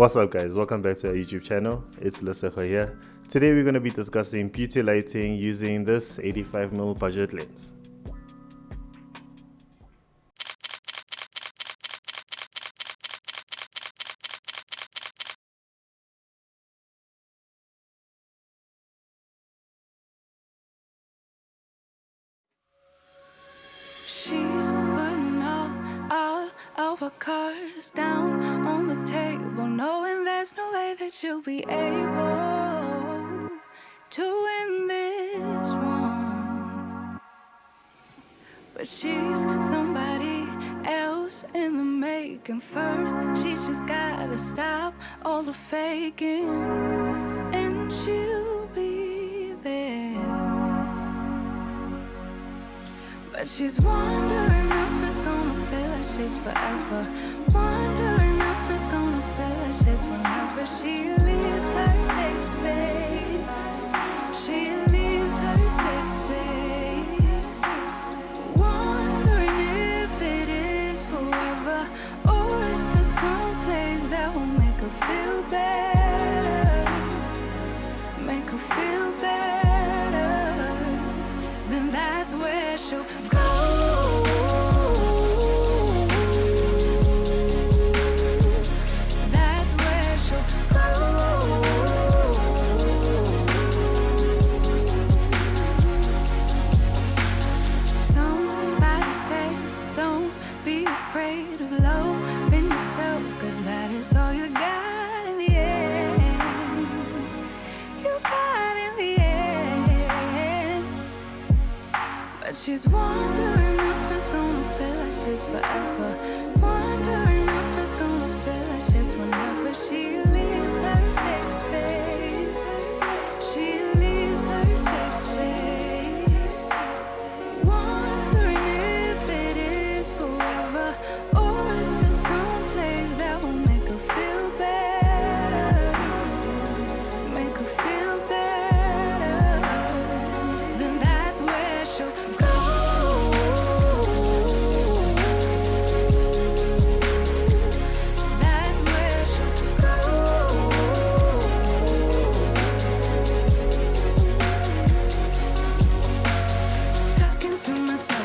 What's up guys, welcome back to our YouTube channel. It's Lesego here. Today we're going to be discussing beauty lighting using this 85mm budget lens. She's putting all, all of her cards down knowing there's no way that you'll be able to win this one. But she's somebody else in the making. First, she just gotta stop all the faking, and she'll be there. But she's wondering if it's gonna feel like she's forever. Wondering it's gonna like this whenever she leaves her safe space. She leaves her safe space. Wondering if it is forever, or is there some place that will make her feel better? Make her feel better then that's where she'll go. You got in the end. You got in the end. But she's wondering if it's gonna feel like she's forever.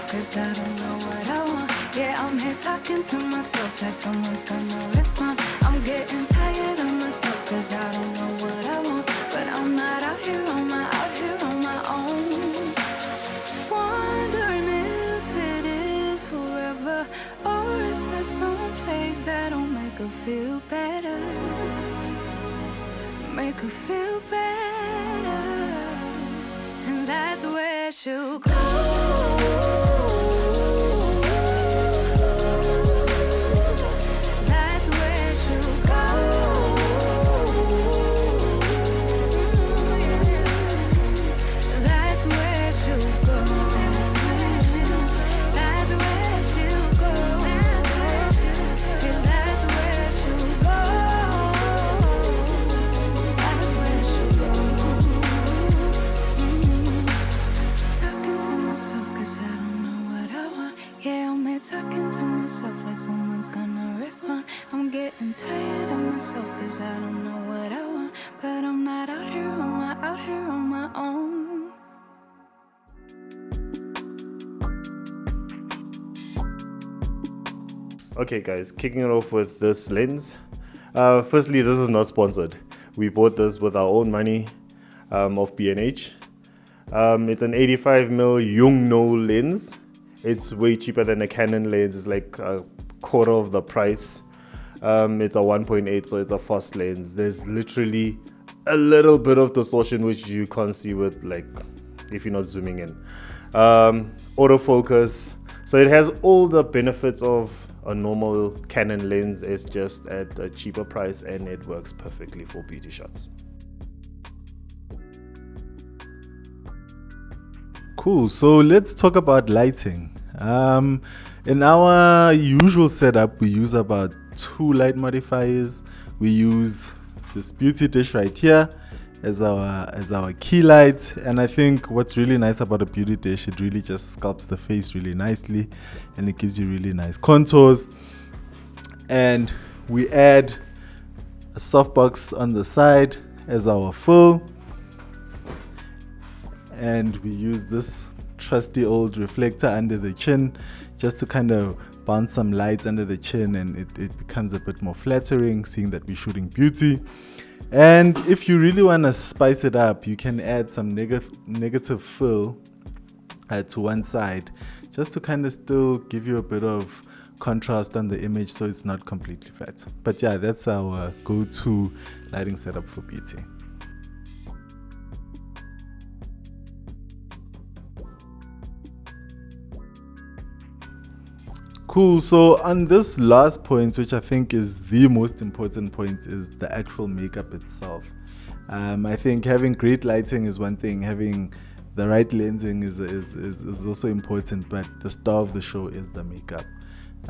Cause I don't know what I want. Yeah, I'm here talking to myself like someone's gonna respond. I'm getting tired of myself cause I don't know what I want. But I'm not out here on my out here on my own. Wondering if it is forever or is there some place that'll make her feel better? Make her feel better. And that's where she'll go. I'm tired of myself cause I don't know what I want. But I'm not out here on my out here on my own. Okay guys, kicking it off with this lens. Uh, firstly, this is not sponsored. We bought this with our own money um, of B&H. Um, it's an 85mm Yongnuo lens. It's way cheaper than a Canon lens. It's like a quarter of the price. Um, it's a 1.8, so it's a fast lens. There's literally a little bit of distortion which you can't see with like if you're not zooming in. Um, autofocus. So it has all the benefits of a normal Canon lens. It's just at a cheaper price and it works perfectly for beauty shots. Cool. So let's talk about lighting. Um, in our usual setup, we use about two light modifiers. We use this beauty dish right here as our as our key light. And i think what's really nice about a beauty dish it really just sculpts the face really nicely and it gives you really nice contours. And we add a softbox on the side as our fill. And we use this trusty old reflector under the chin just to kind of bounce some light under the chin and it, it becomes a bit more flattering seeing that we're shooting beauty. And if you really want to spice it up you can add some negative negative fill uh, to one side just to kind of still give you a bit of contrast on the image so it's not completely flat. But yeah that's our go-to lighting setup for beauty Cool. So on this last point, which I think is the most important point, is the actual makeup itself. Um, I think having great lighting is one thing. Having the right lensing is, is, is, is also important, but the star of the show is the makeup.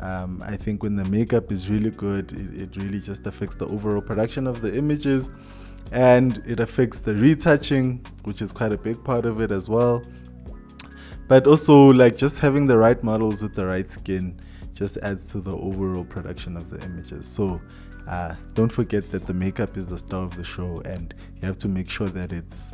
Um, I think when the makeup is really good, it, it really just affects the overall production of the images and it affects the retouching, which is quite a big part of it as well. But also, like just having the right models with the right skin just adds to the overall production of the images. So uh, don't forget that the makeup is the star of the show and you have to make sure that it's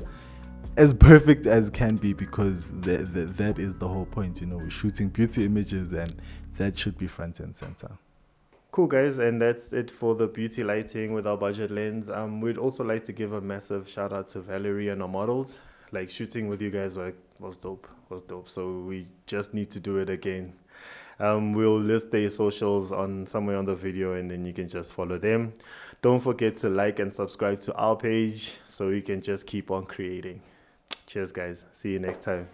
as perfect as can be because th- th- that is the whole point. You know, we're shooting beauty images and that should be front and center. Cool guys, and that's it for the beauty lighting with our budget lens. Um, we'd also like to give a massive shout out to Valerie and our models. Like shooting with you guys like was dope, was dope. So we just need to do it again. Um, we'll list their socials on somewhere on the video and then you can just follow them. Don't forget to like and subscribe to our page so you can just keep on creating. Cheers guys. See you next time.